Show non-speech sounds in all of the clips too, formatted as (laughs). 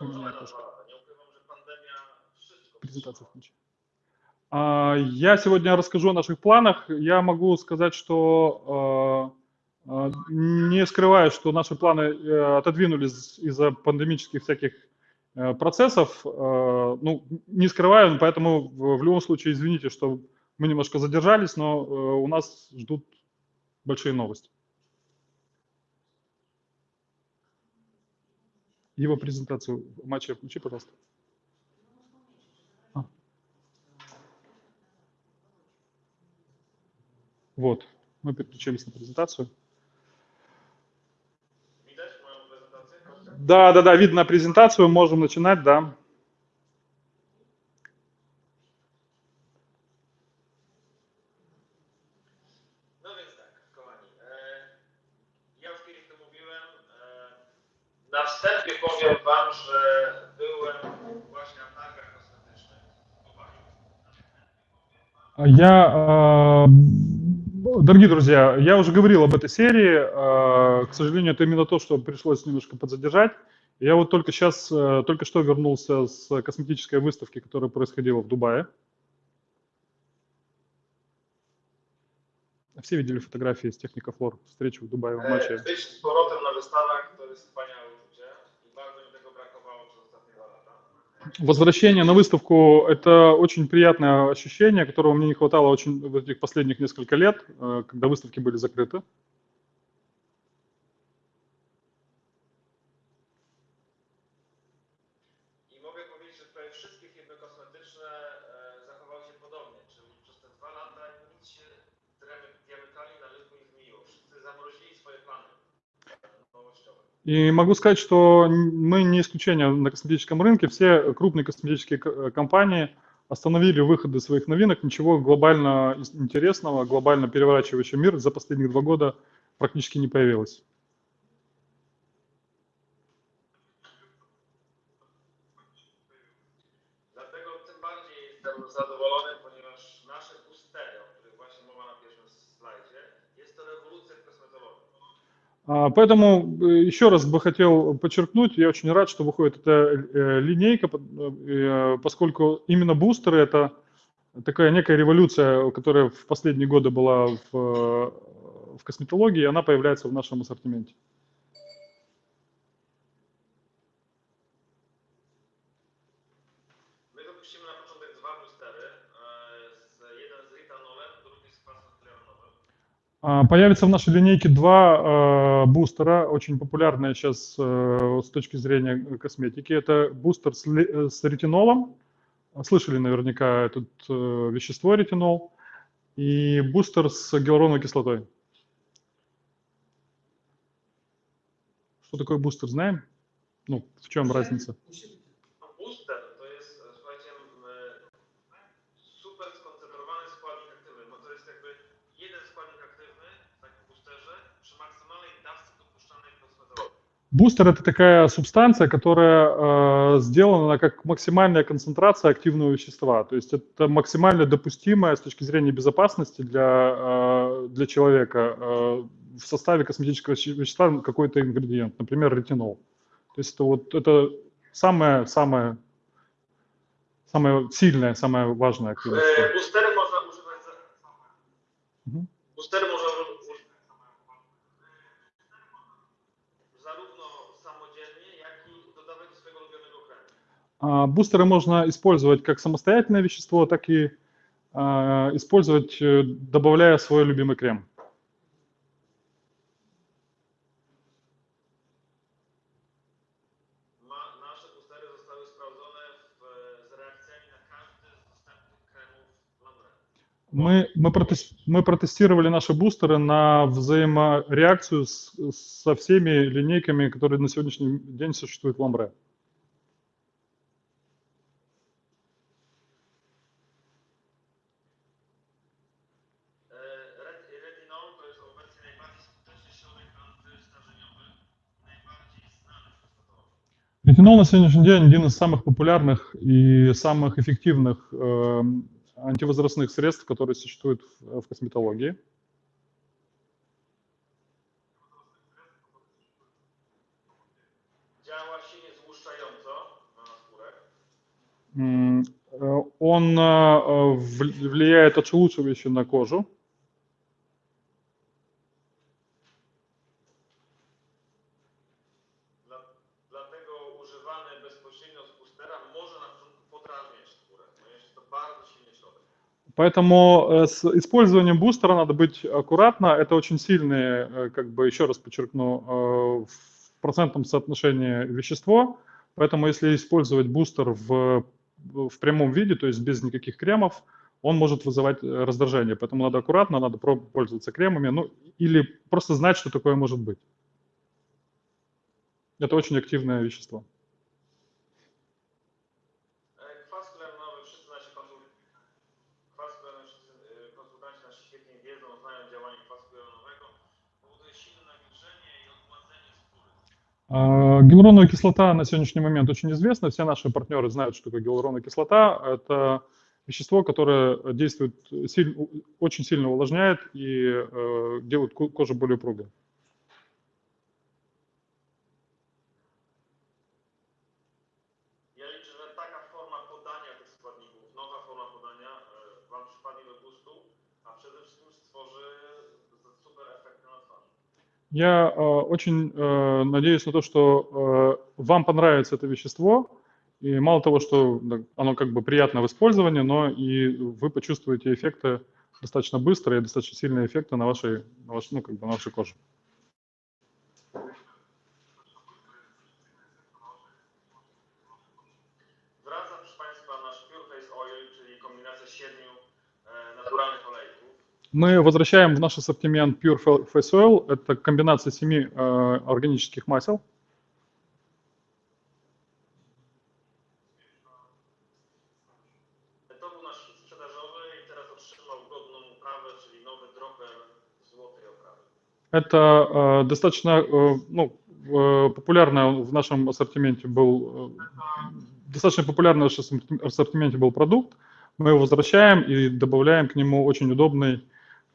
Pandemia wszystko Презентацию включи. А, Я сегодня расскажу о наших планах. Я могу сказать, что а, а, не скрываю, что наши планы э, отодвинулись из-за пандемических всяких э, процессов. Ну, не скрываю, поэтому в в любом случае извините, что мы немножко задержались, но э, у нас ждут большие новости. Его презентацию матча включи, пожалуйста. А. Вот, мы переключились на презентацию. Да, да, да, видно презентацию, можем начинать, да. Wstępie powiem Wam, że byłem właśnie na targach w Dubaju. Я, э, дорогие друзья, я уже говорил об этой серии. э, К сожалению, это именно то, что пришлось немножко подзадержать. Я вот только сейчас, э, только что вернулся с косметической выставки, которая происходила в Дубае. Все видели фотографии с Техникофлор, встречи в Дубае в матче. być z powrotem na wystawach to jest wspaniałe Возвращение на выставку – это очень приятное ощущение, которого мне не хватало очень в этих последних несколько лет, э, когда выставки были закрыты. И могу сказать, что мы не исключение на косметическом рынке. Все крупные косметические э, компании остановили выходы своих новинок. Ничего глобально интересного, глобально переворачивающего мир за последние два года практически не появилось. Поэтому э, еще раз бы хотел подчеркнуть, я очень рад, что выходит эта э, линейка, э, поскольку именно бустеры это такая некая революция, которая в последние годы была в, в косметологии, и она появляется в нашем ассортименте. Появится в нашей линейке два э, бустера, очень популярные сейчас э, с точки зрения косметики. Это бустер с, ли- э, с ретинолом. Слышали наверняка это вещество ретинол. И бустер с гиалуроновой кислотой. Что такое бустер, знаем? Ну, в чем разница? Бустер это такая субстанция, которая э, сделана как максимальная концентрация активного вещества. То есть это максимально допустимая с точки зрения безопасности для, э, для человека э, в составе косметического веще- вещества какой-то ингредиент, например, ретинол. То есть это вот это самое, самое, самое сильное, самое важное активное вещество. Boostery można używać Бустеры можно использовать как самостоятельное вещество, так и а, использовать, э, добавляя свой любимый крем. Мы, мы, протес- мы протестировали наши бустеры на взаимореакцию с- со всеми линейками, которые на сегодняшний день существуют в Ламбре. E, kosmetologii. Ретинол на сегодняшний день один из самых популярных и самых эффективных эм, антивозрастных средств, которые существуют в, в косметологии. Э, Он э, вл- влияет отшелушивающе на кожу. Поэтому э, с использованием бустера надо быть аккуратно. Это очень сильное, э, как бы еще раз подчеркну, э, в процентном соотношении вещество. Поэтому если использовать бустер в, в прямом виде, то есть без никаких кремов, он может вызывать раздражение. Поэтому надо аккуратно, надо пользоваться кремами, ну или просто знать, что такое может быть. Это очень активное вещество. Гиалуроновая кислота на сегодняшний момент очень известна. Все наши партнеры знают, что такое гиалуроновая кислота. Это вещество, которое действует очень сильно увлажняет и э, делает ко- кожу более упругой. Я э, очень э, надеюсь на то, что э, вам понравится это вещество. И мало того, что оно как бы приятно в использовании, но и вы почувствуете эффекты достаточно быстро и достаточно сильные эффекты на вашей, на ваш- ну, как бы на вашей коже. Мы возвращаем в наш ассортимент Pure Fa- Face Oil. Это комбинация семи э, органических масел. Это э, достаточно э, ну, э, популярно в нашем ассортименте был э, достаточно популярный в нашем ассорти- ассортименте был продукт. Мы его возвращаем и добавляем к нему очень удобный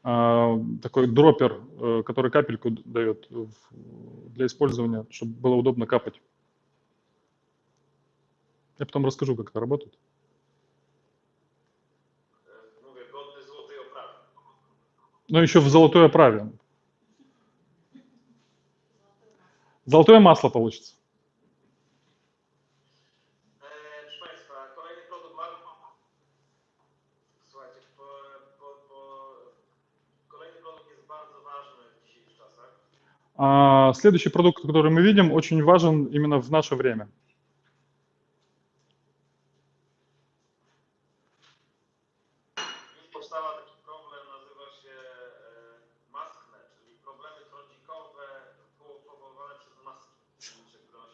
такой дроппер, э, который капельку дает для использования, чтобы было удобно капать. Я потом расскажу, как это работает. Но еще в золотой оправе. Золотое масло получится. E, proszę Państwa, kolejny produkt ma... Słuchajcie, po, po, po... kolejny produkt jest bardzo ważny w dzisiejszych czasach. А следующий продукт, который мы видим, очень важен именно в наше время.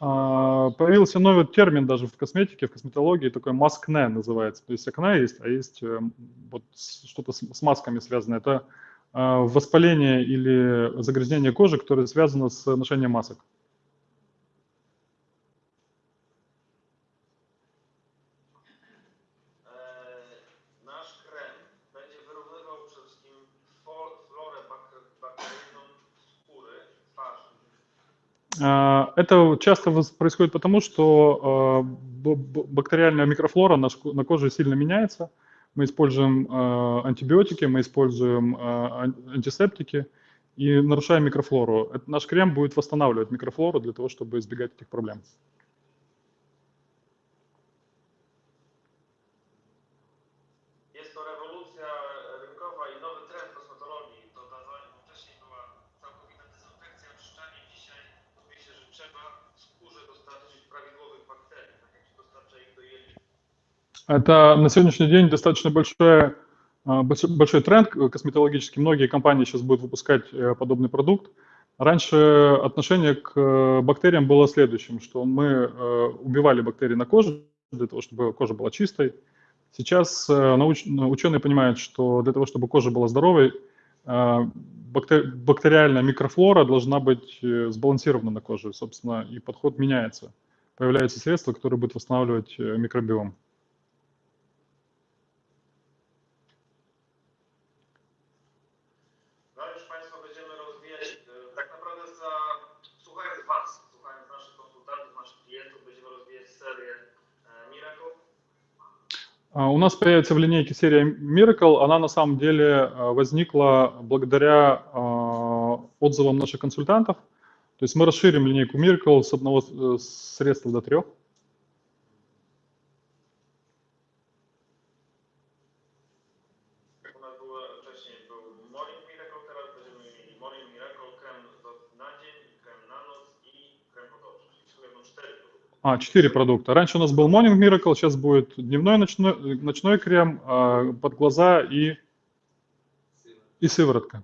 А, Появился новый термин даже в косметике, в косметологии, такой маскне называется. То есть акне есть, а есть э, вот что-то с масками связано. Это а, воспаление или загрязнение кожи, которое связано с ношением масок. Twarzy. А, Это часто происходит потому, что а, бактериальная микрофлора на коже сильно меняется. Мы используем а, антибиотики, мы используем ан- антисептики и нарушаем микрофлору. Это- Наш крем будет восстанавливать микрофлору для того, чтобы избегать этих проблем. Это на сегодняшний день достаточно большое, а, большой, большой тренд косметологический. Многие компании сейчас будут выпускать э, подобный продукт. Раньше отношение к э, бактериям было следующим, что мы э, убивали бактерии на коже для того, чтобы кожа была чистой. Сейчас э, науч- ученые понимают, что для того, чтобы кожа была здоровой, э, бактер- бактериальная микрофлора должна быть э, сбалансирована на коже, собственно, и подход меняется. Появляются средства, которые будут восстанавливать э, микробиом. У нас появится в линейке серия Miracle. Она на самом деле а, возникла благодаря а, отзывам наших консультантов. То есть мы расширим линейку Miracle с одного э, средства до трех. А, четыре продукта. Раньше у нас был Morning Miracle, сейчас будет дневной ночной, ночной крем э, под глаза и, и сыворотка.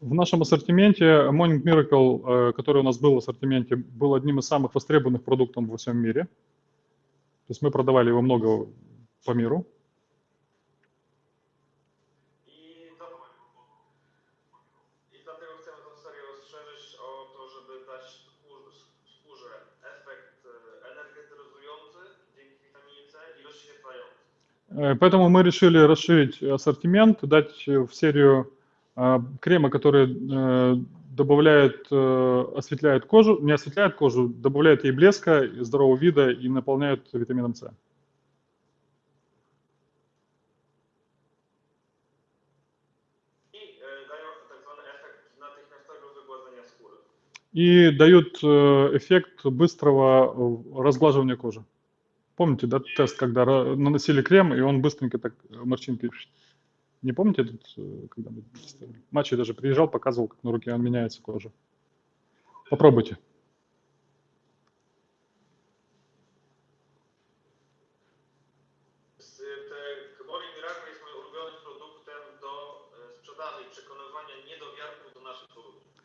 В нашем ассортименте Morning Miracle, который у нас был в ассортименте, был одним из самых востребованных продуктов во всем мире. То есть мы продавали его много по миру. Поэтому мы решили расширить ассортимент, дать в серию а, крема, который э, добавляет, э, осветляет кожу, не осветляет кожу, добавляет ей блеска, здорового вида и наполняет витамином С. И дают эффект быстрого разглаживания кожи. Помните, да, тест, когда наносили крем, и он быстренько так э, морщинки... Не помните э, когда мы Матчей даже приезжал, показывал, как на руке он меняется кожа. Попробуйте.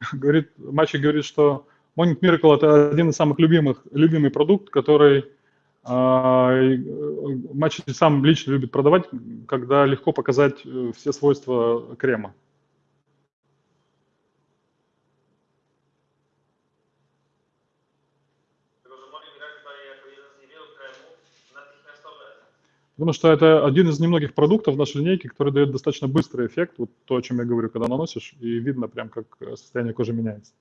(laughs) Говорит, Мачи говорит, что Morning Miracle это один из самых любимых, любимый продукт, который Матч сам лично любит продавать, когда легко показать э, все свойства крема. Потому что это один из немногих продуктов нашей линейке, который дает достаточно быстрый эффект, вот то, о чем я говорю, когда наносишь, и видно прям, как состояние кожи меняется.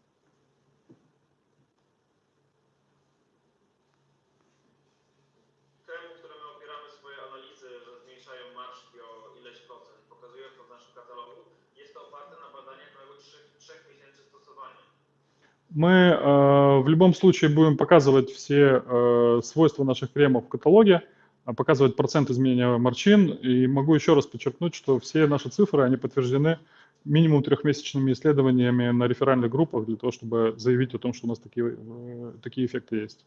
Мы э, в любом случае будем показывать все э, свойства наших кремов в каталоге, а показывать процент изменения морщин. И могу еще раз подчеркнуть, что все наши цифры, они подтверждены минимум трехмесячными исследованиями на реферальных группах для того, чтобы заявить о том, что у нас такие, э, такие эффекты есть.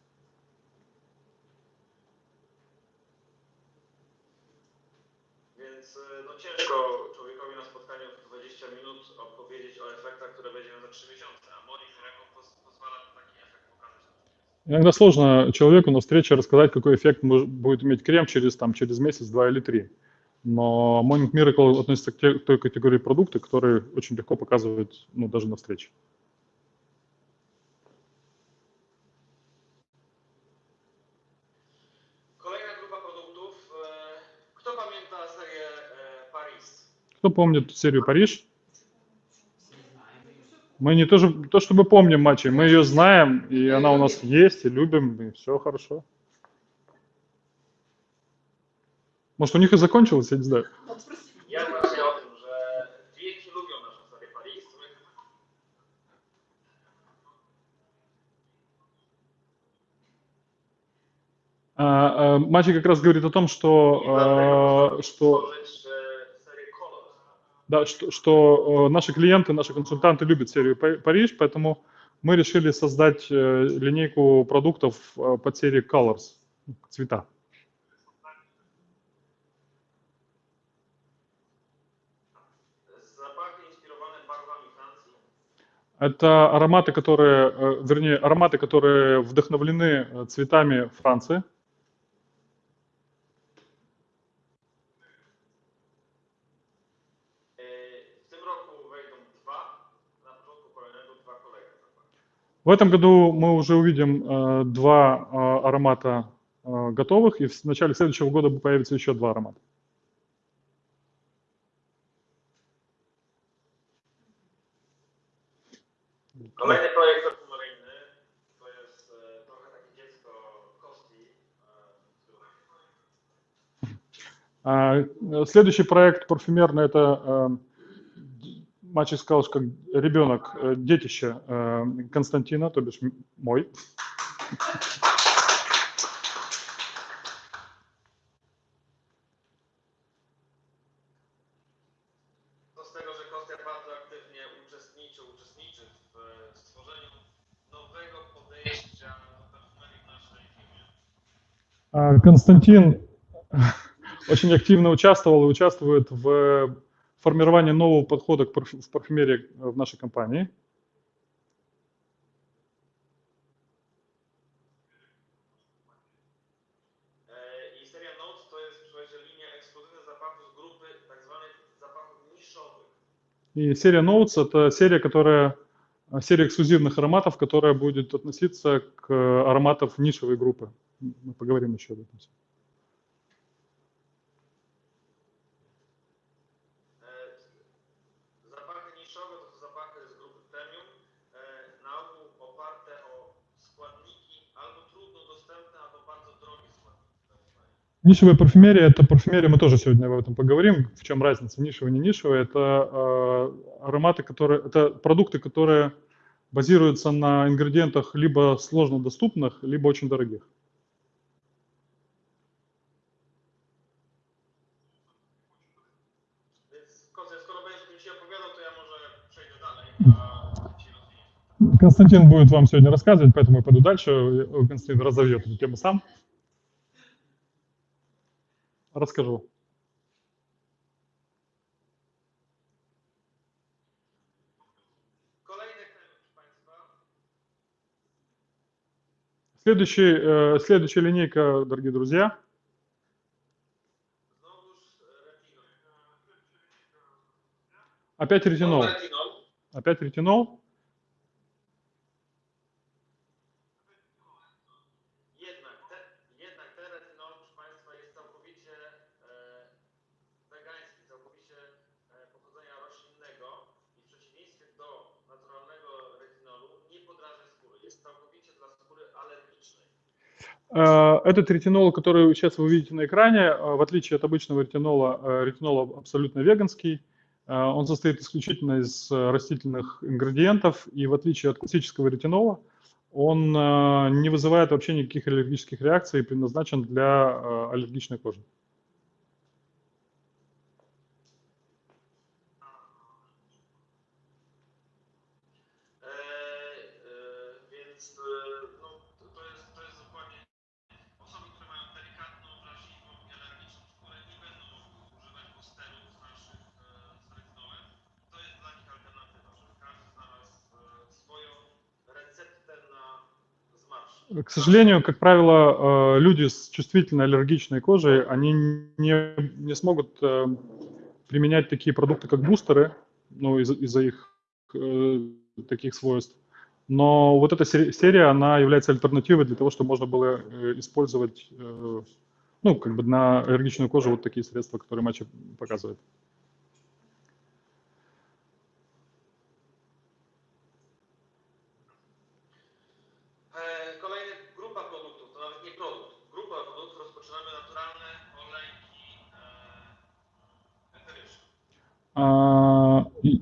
Иногда сложно человеку на встрече рассказать, какой эффект будет иметь крем через, там, через месяц, два или три. Но Morning Miracle относится к, те, к той категории продукта, которые очень легко показывать ну, даже на встрече. Кто помнит серию Париж? Мы не то, то, чтобы помним матчи, мы ее знаем, и она у нас есть, и любим, и все хорошо. Может, у них и закончилось, я не знаю. А, а, Мачи как раз говорит о том, что, а, что да, что, что э, наши клиенты, наши консультанты любят серию Париж, поэтому мы решили создать э, линейку продуктов э, под серией Colors, цвета. Это ароматы, которые, вернее, ароматы, которые вдохновлены цветами Франции. В этом году мы уже увидим э, два э, аромата э, готовых, и в начале следующего года появится еще два аромата. А, следующий проект парфюмерный – это э, Мачек сказал, что как ребенок, э, детище э, Константина, то бишь мой. E. А, Константин очень активно участвовал и участвует в формировании нового подхода к парфю- в парфюмерии в нашей компании. E, I seria Notes to jest, słuchajcie, linia ekskluzywnych zapachów z grupy tak zwanych zapachów niszowych. И серия Notes – это серия, которая а, серия эксклюзивных ароматов, которая будет относиться к ароматам нишевой группы. Мы поговорим еще об этом. E, Нишевая парфюмерия – это парфюмерия, мы тоже сегодня об этом поговорим, в чем разница нишевая и не нишевая. Это э, ароматы, которые, это продукты, которые базируются на ингредиентах либо сложно доступных, либо очень дорогих. Константин будет вам сегодня рассказывать, поэтому я пойду дальше. Константин разовьет эту тему сам. Расскажу. Следующий, э, следующая линейка, дорогие друзья, опять ретинол. Опять ретинол. Этот ретинол, который сейчас вы видите на экране, э, в отличие от обычного ретинола, э, ретинол абсолютно веганский. Э, Он состоит исключительно из э, растительных ингредиентов, и в отличие от классического ретинола, он э, не вызывает вообще никаких аллергических реакций и предназначен для э, аллергичной кожи. К сожалению, как правило, э, люди с чувствительной аллергичной кожей, они не, не смогут э, применять такие продукты, как бустеры, ну, из- из-за их э, таких свойств. Но вот эта сери- серия, она является альтернативой для того, чтобы можно было использовать, ну, как бы на аллергичную кожу вот такие средства, которые Мачи показывает.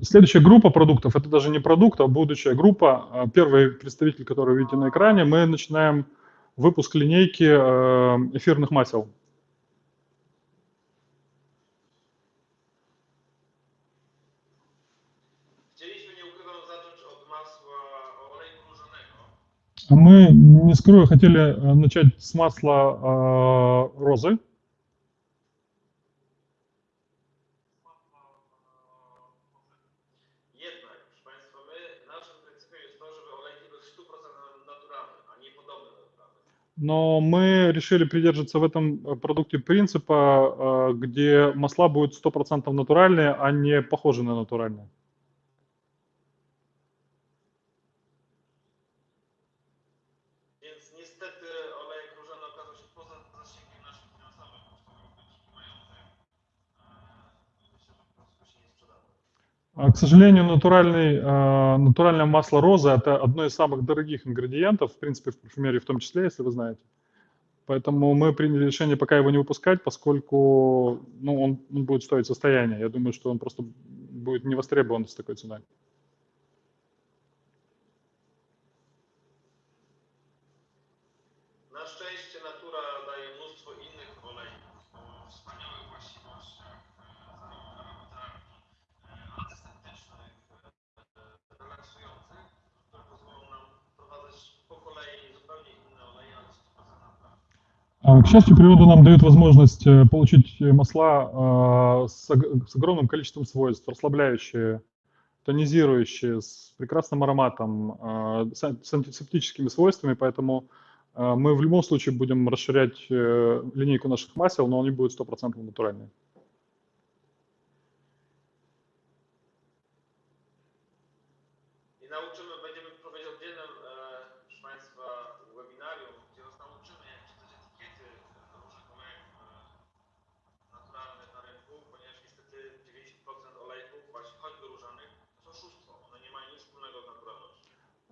Следующая группа продуктов, это даже не продукт, а будущая группа. А, Первый представитель, который вы видите на экране, мы начинаем выпуск линейки э, эфирных масел. А Мы, не скрою, хотели э, начать с масла э, розы. Но мы решили придерживаться в этом э, продукте принципа, э, где масла будут 100% натуральные, а не похожи на натуральные. К сожалению, натуральный, а, натуральное масло розы – это одно из самых дорогих ингредиентов, в принципе, в парфюмерии в том числе, если вы знаете. Поэтому мы приняли решение пока его не выпускать, поскольку ну, он, он будет стоить состояние. Я думаю, что он просто будет не востребован с такой ценой. К счастью, природа нам дает возможность э, получить э, масла а, с ог- с огромным количеством свойств, расслабляющие, тонизирующие, с прекрасным ароматом, а, с ан- с антисептическими свойствами, поэтому а, мы в любом случае будем расширять э, линейку наших масел, но они будут стопроцентно натуральные.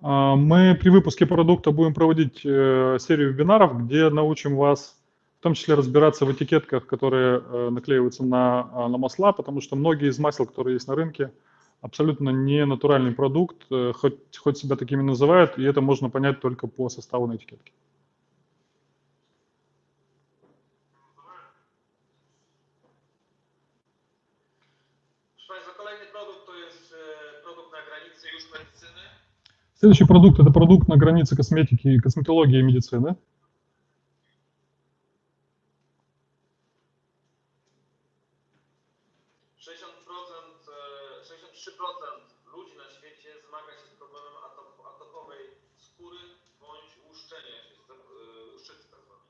Мы при выпуске продукта будем проводить э, серию вебинаров, где научим вас в том числе разбираться в этикетках, которые э, наклеиваются на, а, на масла, потому что многие из масел, которые есть на рынке, абсолютно не натуральный продукт, э, хоть, хоть себя такими называют, и это можно понять только по составу на этикетке. Proszę Państwa, kolejny produkt to jest produkt na granicy. Следующий продукт – это продукт на границе косметики, косметологии и медицины. procent, 63% ludzi na świecie zmaga się z problemem atop, atopowej skóry bądź łuszczenia się, z- łuszczycy tak zwanej.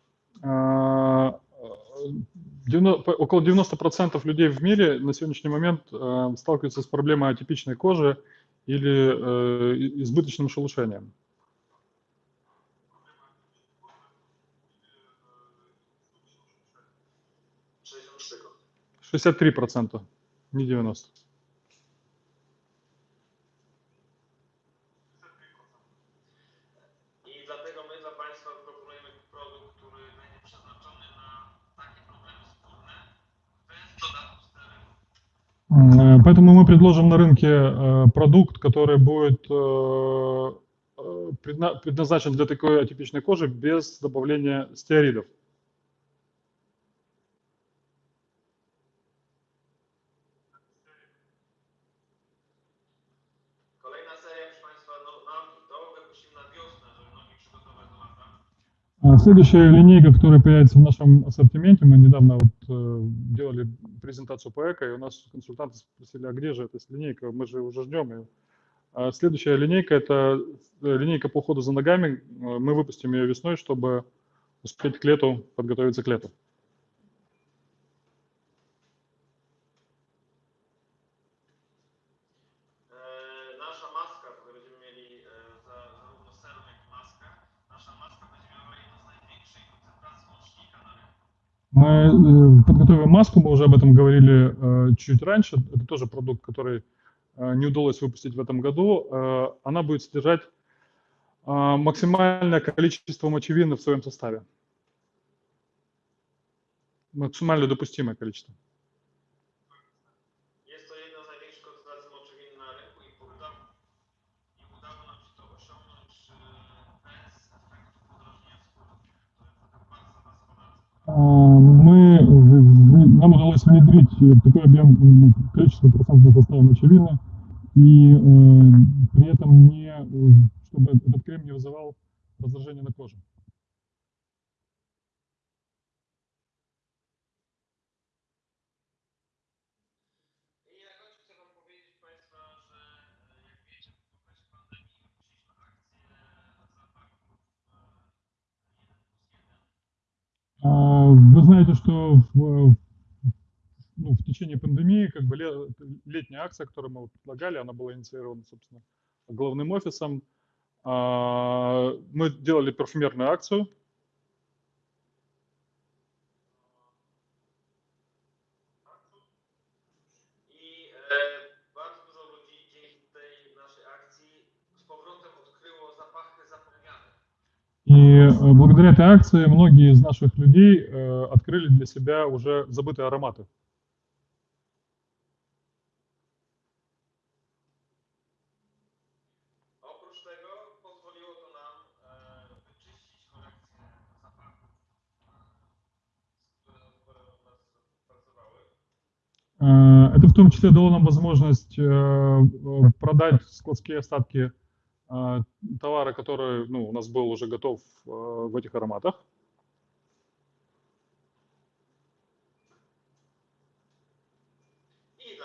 Девяно- по- Около 90% людей в мире на сегодняшний момент э, сталкиваются с проблемой атипичной кожи или э, избыточным шелушением. Sześćdziesiąt trzy. 63%, не 90%. Поэтому мы предложим на рынке э, продукт, который будет э, э, предна- предназначен для такой атипичной кожи без добавления стероидов. Следующая линейка, которая появится в нашем ассортименте, мы недавно вот, э, делали презентацию по эко, и у нас консультанты спросили, а где же эта линейка, мы же уже ждем ее. А Следующая линейка – это э, линейка по уходу за ногами. Э, Мы выпустим ее весной, чтобы успеть к лету, подготовиться к лету. Мы э, подготовим маску, мы уже об этом говорили э, чуть раньше. Это тоже продукт, который э, не удалось выпустить в этом году. Она будет содержать максимальное количество мочевины в своем составе. Максимально допустимое количество. Мы, в- в- нам удалось внедрить э, такой объем, количество процентного состава мочевины, и э, при этом не, э, чтобы этот крем не вызывал раздражение на коже. Вы знаете, что в, ну, в течение пандемии, как бы ле- летняя акция, которую мы предлагали, она была инициирована, собственно, главным офисом. А, Мы делали парфюмерную акцию, И э, благодаря этой акции многие из наших людей э, открыли для себя уже забытые ароматы. Pracowały. Э, Это в том числе дало нам возможность продать складские остатки товара, который ну, у нас был уже готов э, в этих ароматах. E.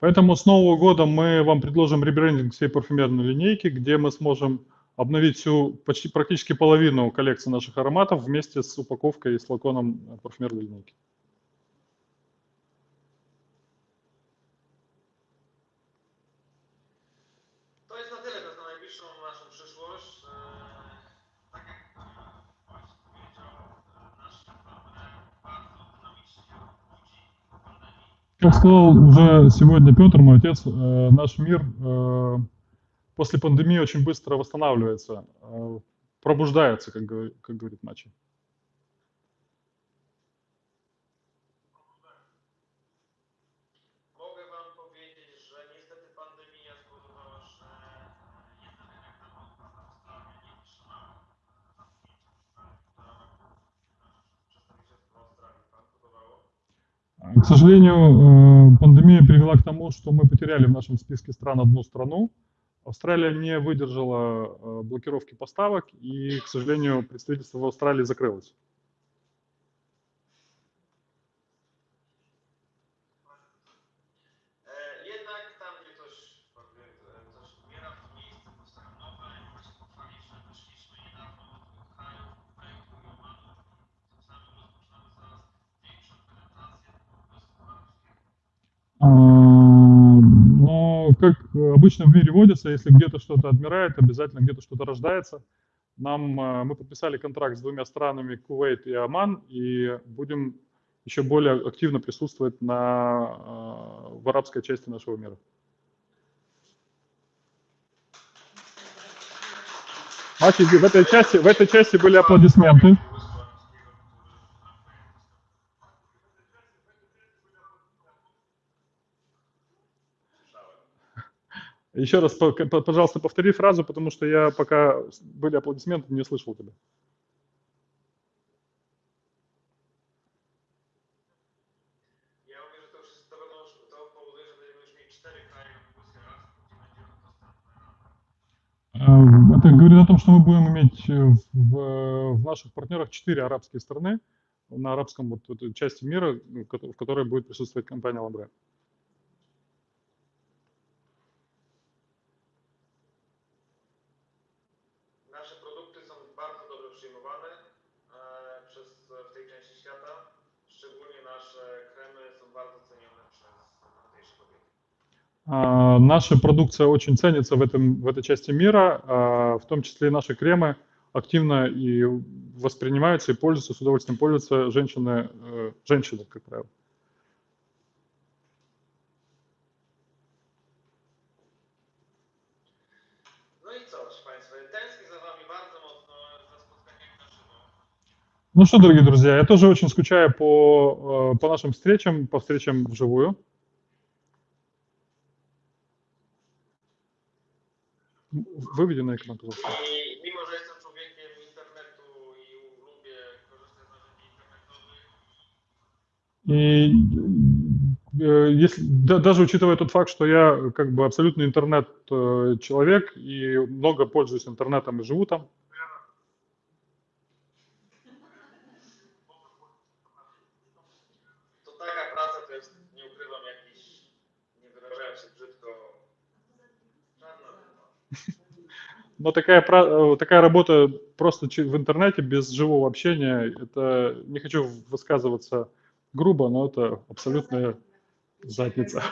Поэтому с Нового года мы вам предложим ребрендинг всей парфюмерной линейки, где мы сможем обновить всю, почти практически половину коллекции наших ароматов вместе с упаковкой и с флаконом э, парфюмерной линейки. Как сказал уже сегодня Петр, мой отец, э, наш мир э, после пандемии очень быстро восстанавливается, э, пробуждается, как, как говорит Мачи. E. К сожалению, э, пандемия привела к тому, что мы потеряли в нашем списке стран одну страну. Австралия не выдержала э, блокировки поставок, и, к сожалению, представительство в Австралии закрылось. E, Но, как обычно в мире водится, если где-то что-то отмирает, обязательно где-то что-то рождается. Нам, а, мы подписали контракт с двумя странами, Кувейт и Оман, и будем еще более активно присутствовать на, а, в арабской части нашего мира. Мачи, в этой части, в этой части были аплодисменты. Еще раз, по- по- пожалуйста, повтори фразу, потому что я пока были аплодисменты, не слышал тебя. Э, Это говорит о том, что мы будем иметь э, в, в наших партнерах четыре арабские страны на арабском вот этой части мира, ну, в которой будет присутствовать компания Ламбре. Наша продукция очень ценится в, этом, в этой части мира, а, в том числе и наши кремы активно и воспринимаются и пользуются, с удовольствием пользуются женщины, э, женщины, как правило. Żywo. Ну что, дорогие друзья, я тоже очень скучаю по, э, по нашим встречам, по встречам вживую. М, Выведи на экран, пожалуйста. I mimo, że jestem człowiekiem internetu i lubię korzystać z narzędzi internetowych, И э, если, да- даже учитывая тот факт, что я как бы абсолютно интернет-человек и много пользуюсь интернетом и живу там, но такая, э, такая работа просто в интернете без живого общения, это, не хочу высказываться грубо, но это абсолютная задница.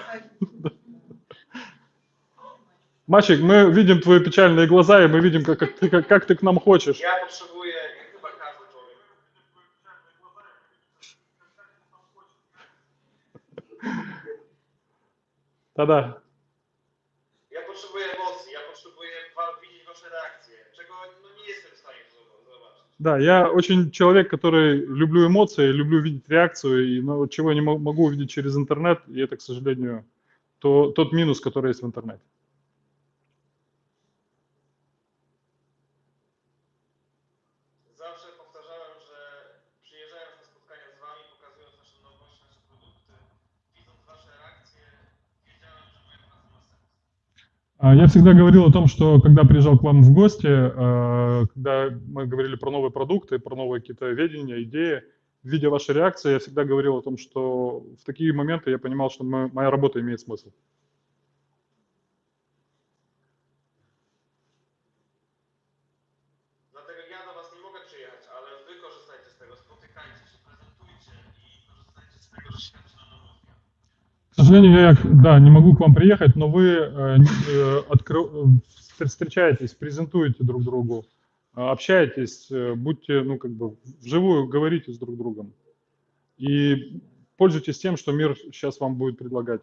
Мальчик, мы видим твои печальные глаза, и мы видим, как, как, ты, как, как ты к нам хочешь. Да. Да, я очень человек, который люблю эмоции, люблю видеть реакцию, и ну, чего я не мо- могу увидеть через интернет, и это, к сожалению, то, тот минус, который есть в интернете. Я всегда говорил о том, что когда приезжал к вам в гости, э, когда мы говорили про новые продукты, про новые какие-то видения, идеи, видя ваши реакции, я всегда говорил о том, что в такие моменты я понимал, что мо- моя работа имеет смысл. Сожалению, я, да, не могу к вам приехать, но вы э, э, откры- э, встр- встречаетесь, презентуете друг другу, э, общаетесь, будьте, ну, как бы, вживую говорите с друг другом. И пользуйтесь тем, что мир сейчас вам будет предлагать.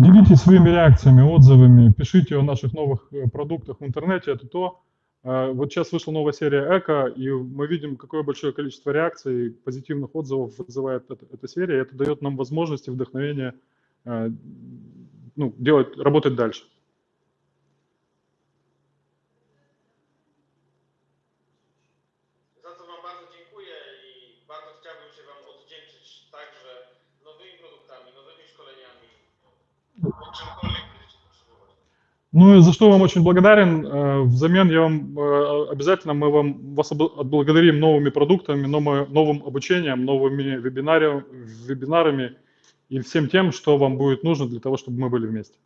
Делитесь своими реакциями, отзывами, пишите о наших новых э, продуктах в интернете. Это то, э, вот сейчас вышла новая серия Эко, и мы видим, какое большое количество реакций, позитивных отзывов вызывает эта, серия. Это дает нам возможности, вдохновение э, ну, делать, работать дальше. Ну и за что вам очень благодарен. Э, Взамен я вам э, обязательно мы вам вас отблагодарим новыми продуктами, новым, обучением, новыми вебинарами и всем тем, что вам будет нужно для того, чтобы мы были вместе.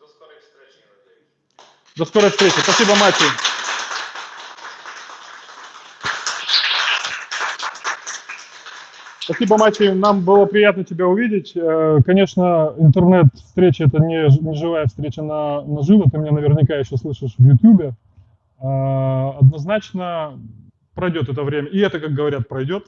Wstrecznie, mam nadzieję. До скорой встречи. Спасибо, Мати. Спасибо, Мати. Нам было приятно тебя увидеть. Э, Конечно, интернет-встреча – это не, не живая встреча на, наживо. Ты меня наверняка еще слышишь в Ютубе. Э, Однозначно пройдет это время. И это, как говорят, пройдет.